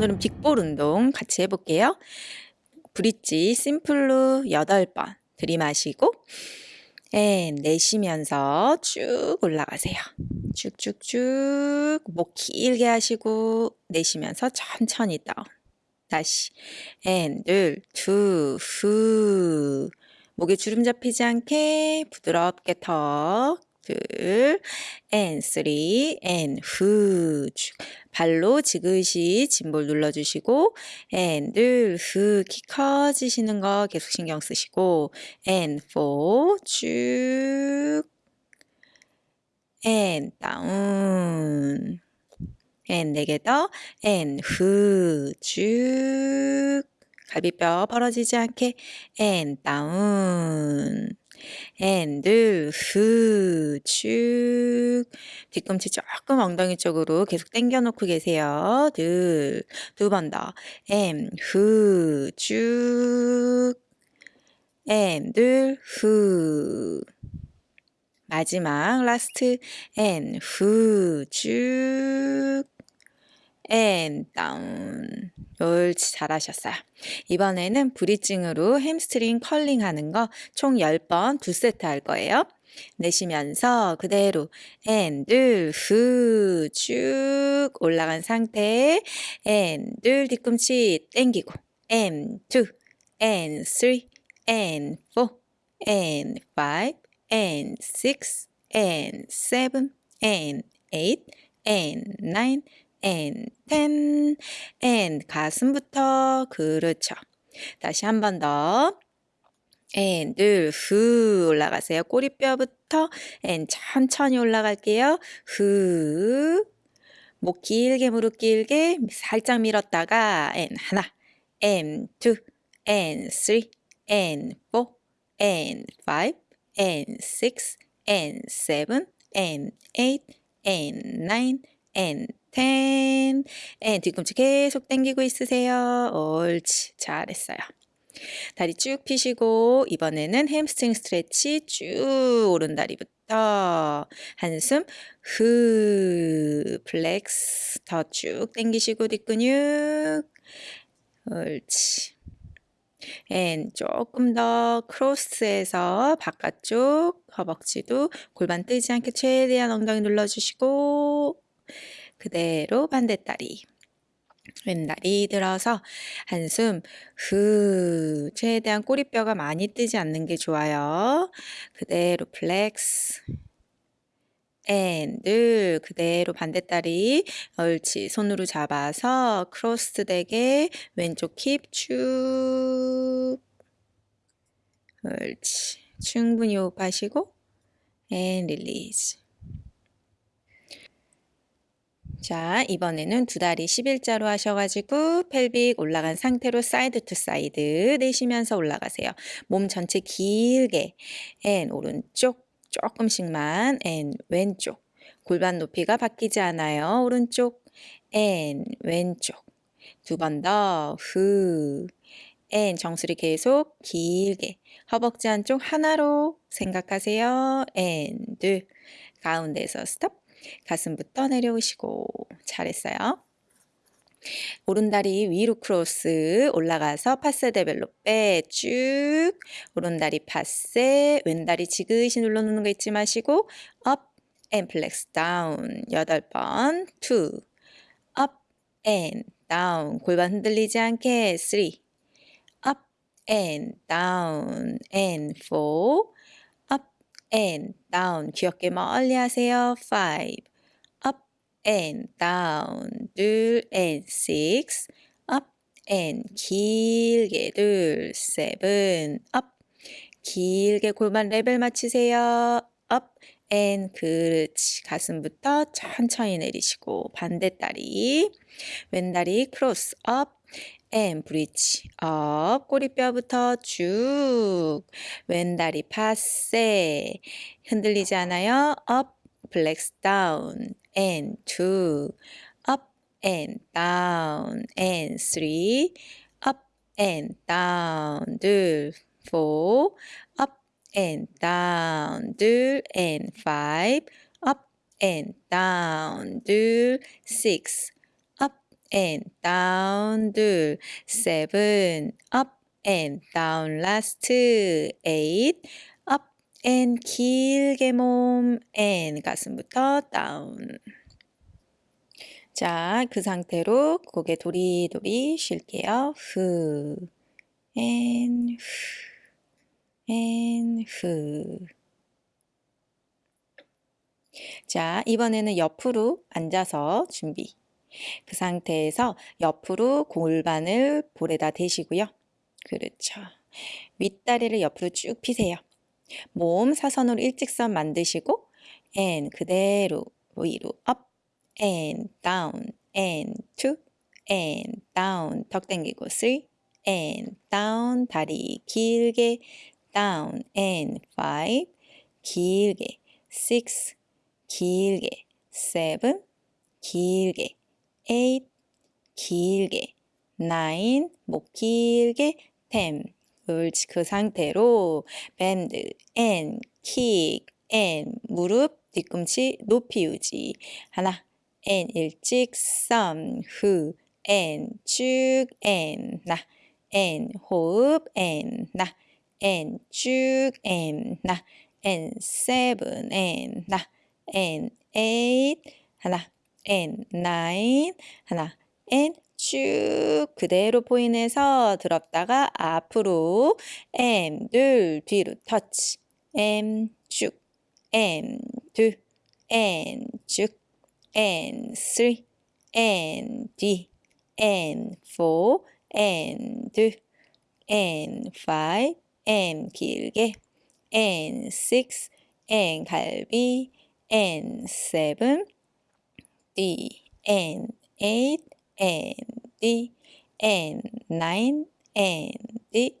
오늘은 big ball 운동 같이 해볼게요. bridge simple로 8번 들이마시고 and 내쉬면서 쭉 올라가세요. 쭉쭉쭉 목 길게 하시고 내쉬면서 천천히 down. 다시 and 둘, two, 후 목에 주름 잡히지 않게 부드럽게 턱 둘, and three, and 후. 발로 지그시 짐볼 눌러주시고, and 둘, 후. 키 커지시는 거 계속 신경 쓰시고, and four, 쭉, and 다운. and 네개 더, and 후, 쭉. 갈비뼈 벌어지지 않게, and 다운. And 후, 쭉. 뒤꿈치 조금 엉덩이 쪽으로 계속 당겨놓고 계세요. 둘, 두 번 더. and 후, 쭉. and 후. 마지막 last and 후, 쭉. And down. 옳지 잘하셨어요. 이번에는 bridging으로 hamstring curling 하는 거 총 10번 두 세트 할 거예요. 내쉬면서 그대로 and 둘 후 쭉 올라간 상태 and 둘 뒤꿈치 땡기고 앤투 앤쓰리 앤포 앤파이브 앤식스 앤세븐 앤에잇 앤나인 and ten and 가슴부터 그렇죠. 다시 한 번 더. and 둘 후 올라가세요. 꼬리뼈부터 and 천천히 올라갈게요. 후. 목 길게 무릎 길게 살짝 밀었다가 and 하나 and two and three and four and five and six and seven and eight and nine and ten. and 뒤꿈치 계속 당기고 있으세요. 옳지. 잘했어요. 다리 쭉 펴시고 이번에는 hamstring stretch 쭉 오른다리부터 한숨 후 flex 더 쭉 당기시고 뒷근육 옳지 and 조금 더 cross해서 바깥쪽 허벅지도 골반 뜨지 않게 최대한 엉덩이 눌러주시고 그대로 반대다리. 왼다리 들어서 한숨 후 최대한 꼬리뼈가 많이 뜨지 않는 게 좋아요. 그대로 flex. and 둘 그대로 반대다리 옳지. 손으로 잡아서 cross 되게 왼쪽 힙쭉. 옳지. 충분히 호흡하시고. and release 자, 이번에는 두 다리 11자로 하셔가지고 pelvic 올라간 상태로 side to side 내쉬면서 올라가세요. 몸 전체 길게 and 오른쪽 조금씩만 and 왼쪽 골반 높이가 바뀌지 않아요. 오른쪽 and 왼쪽 두 번 더 후. and 정수리 계속 길게 허벅지 한쪽 하나로 생각하세요. and 둘 가운데서 스톱 가슴부터 내려오시고 잘했어요. 오른다리 위로 cross 올라가서 passé développé 쭉 오른다리 passé 왼다리 지그시 눌러놓는 거 잊지 마시고 업 앤 플렉스 다운 8번 2업앤 다운 골반 흔들리지 않게 3업앤 다운 앤4 and down. 귀엽게 멀리 하세요. 5 up and down. 둘 and 6 up and 길게. 둘 7 up. 길게 골반 레벨 맞추세요. up and 그렇지. 가슴부터 천천히 내리시고 반대 다리. 왼다리 cross up and bridge up 꼬리뼈부터 쭉 왼다리 passé 흔들리지 않아요 up flex down and two up and down and three up and down 둘 four up and down 둘 and five up and down 둘 six and down 둘 seven up and down last eight up and 길게 몸 and 가슴부터 down 자, 그 상태로 고개 도리도리 쉴게요. 후 and 후 and 후 자, 이번에는 옆으로 앉아서 준비. 그 상태에서 옆으로 골반을 볼에다 대시고요. 그렇죠. 윗다리를 옆으로 쭉 피세요. 몸 사선으로 일직선 만드시고 and 그대로 위로 up and down and two and down 턱 당기고 three and down 다리 길게 down and five 길게 six 길게 seven 길게 eight 길게 nine 목 길게 ten 옳지 그 상태로 밴드 and 킥 and 무릎 뒤꿈치 높이 유지 하나 and 일직선 후 and 쭉 and 나 and 호흡 and 나 and 쭉 and 나 and seven and 나 and eight 하나 and nine 하나 and 쭉 그대로 포인해서 들었다가 앞으로 M 둘 뒤로 터치 M 쭉 M 둘 M 쭉 and three and D and four and and five and 길게 and six and 갈비 and seven D and eight and D and nine and D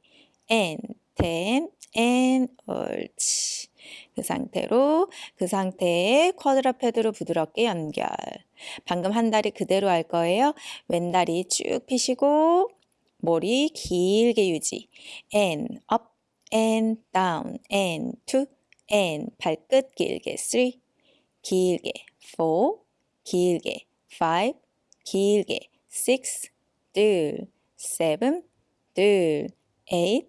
and ten and 옳지. 그 상태로 그 상태에 쿼드라페드로 부드럽게 연결. 방금 한 다리 그대로 할 거예요. 왼 다리 쭉 펴시고 머리 길게 유지. and up and down and two and 발끝 길게 three 길게 four 길게 five 길게 six 둘 seven 둘 eight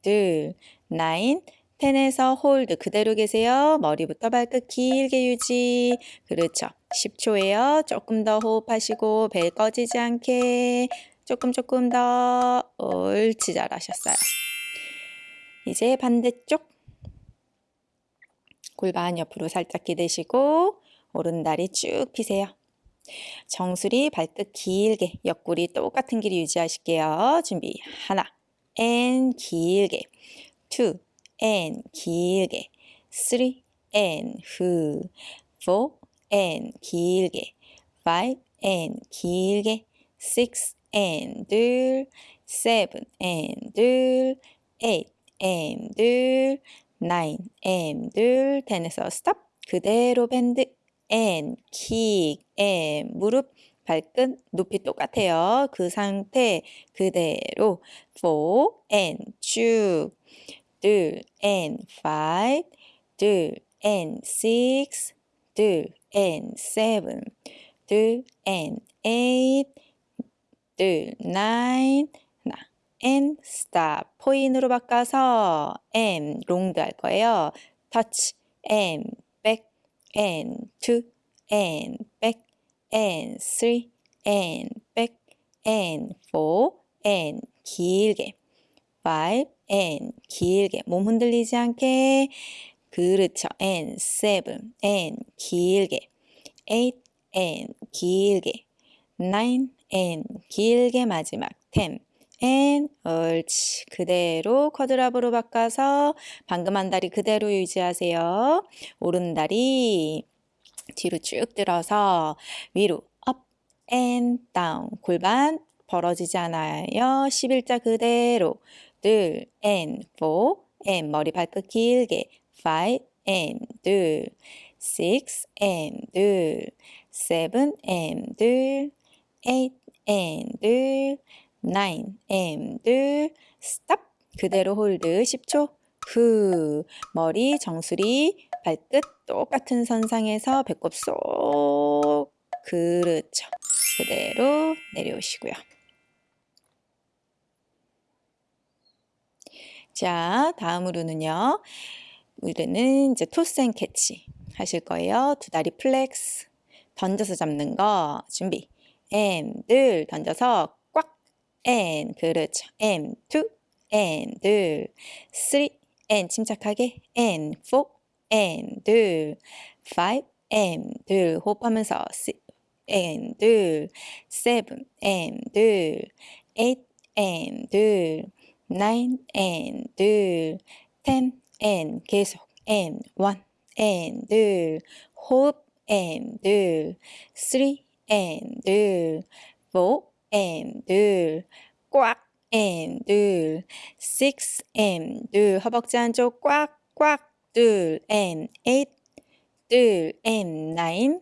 둘 nine ten에서 hold 그대로 계세요. 머리부터 발끝 길게 유지. 그렇죠. 10초예요. 조금 더 호흡하시고 belly 꺼지지 않게 조금 조금 더 옳지 잘하셨어요. 이제 반대쪽 골반 옆으로 살짝 기대시고 오른다리 쭉 피세요. 정수리 발끝 길게 옆구리 똑같은 길이 유지하실게요. 준비 하나 and 길게 and 길게 three and 후 four and 길게 five and 길게 six and 둘 seven and 둘 eight and 둘 nine and 둘 ten에서 stop 그대로 밴드 and 킥 and 무릎 발끝 높이 똑같아요. 그 상태 그대로 four and 쭉 둘 and five 둘 and six 둘 and seven 둘 and eight 둘 nine 하나 and stop 포인으로 바꿔서 and 롱드 할 거예요. touch and and two and back and three and back and four and 길게 five and 길게 몸 흔들리지 않게 그렇죠 and seven and 길게 eight and 길게 nine and 길게 마지막 ten and 옳지 그대로 쿼드랍으로 바꿔서 방금 한 다리 그대로 유지하세요. 오른 다리 뒤로 쭉 들어서 위로 up and down. 골반 벌어지지 않아요. 11자 그대로. 둘 and four and 머리 발끝 길게. five and 둘 six and 둘 seven and 둘 eight and 둘 nine and 둘 stop 그대로 hold 10초 후 머리 정수리 발끝 똑같은 선상에서 배꼽 쏙 그렇죠 그대로 내려오시고요. 자, 다음으로는요. 우리는 이제 toss and catch 하실 거예요. 두 다리 flex 던져서 잡는 거 준비. 늘 던져서 꽉 and 그렇죠. and two and 둘 three and 침착하게 and four and 둘 five and 둘 호흡하면서 and 둘 seven and 둘 eight and 둘 nine and 둘 ten and 계속 and one and 둘 호흡 and 둘 three and 둘 four 둘꽉 and 둘 six 둘 허벅지 안쪽 꽉꽉 둘 and eight 둘 and nine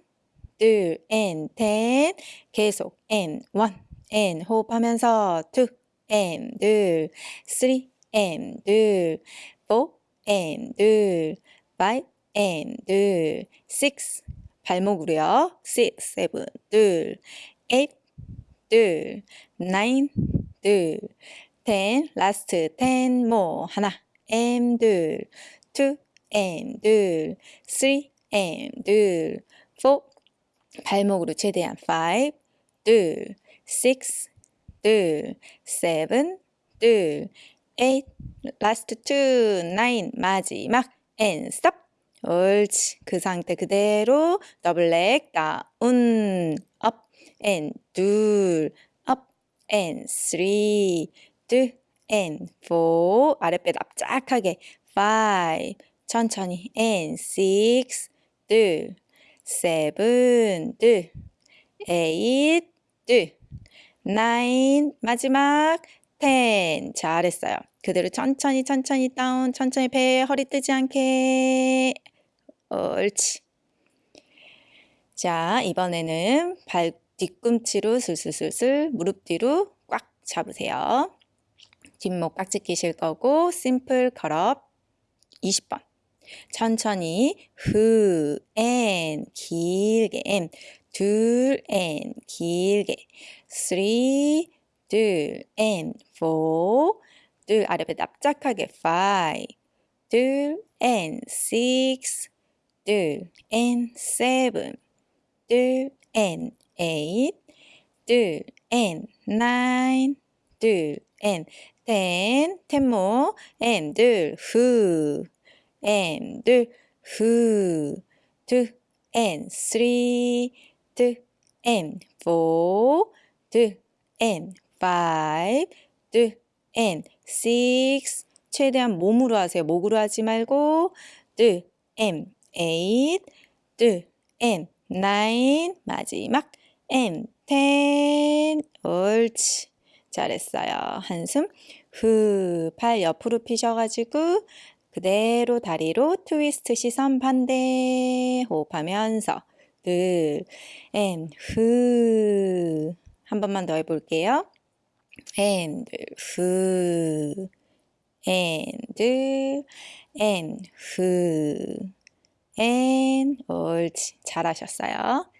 둘 and ten 계속 and one and 호흡하면서 two and 둘 three and 둘 four and 둘 five and 둘 six 발목으로요 six seven 둘 eight 둘 nine 둘 ten last ten more 하나 and 둘 two and 둘 three and 둘 four 발목으로 최대한 five 둘 six 둘 seven 둘 eight last two nine 마지막 and stop 옳지 그 상태 그대로 더블 렉 다운 up and 둘 up and three 둘 and four 아랫배 납작하게 five 천천히 and six 둘 seven 둘 eight 둘 nine 마지막 ten 잘했어요. 그대로 천천히 천천히 다운 천천히 배 허리 뜨지 않게 옳지. 자 이번에는 발 뒤꿈치로 슬슬슬슬 무릎 뒤로 꽉 잡으세요. 뒷목 깍지 끼실 거고 simple curl up 20번 천천히 후, 앤 길게 앤 둘, 앤 길게 three, 둘, 앤 four, 둘 아랫배 납작하게 five, 둘, 앤 six, 둘, 앤 seven, 둘, 앤 eight, 둘, 앤 nine, 둘, 앤 ten, ten more, 앤 둘, 후, 앤 둘, 후, two, and three, two, and four, two, and five, two, and six. 최대한 몸으로 하세요. 목으로 하지 말고 two, and eight, two, and nine. 마지막 and. 옳지. 잘했어요. 한숨 후, 팔 옆으로 피셔가지고 그대로 다리로 트위스트 시선 반대 호흡하면서 둘, and, 후. 한 번만 더 해볼게요. 앤, 후. 앤, 앤, 후. 앤, 옳지. 잘하셨어요.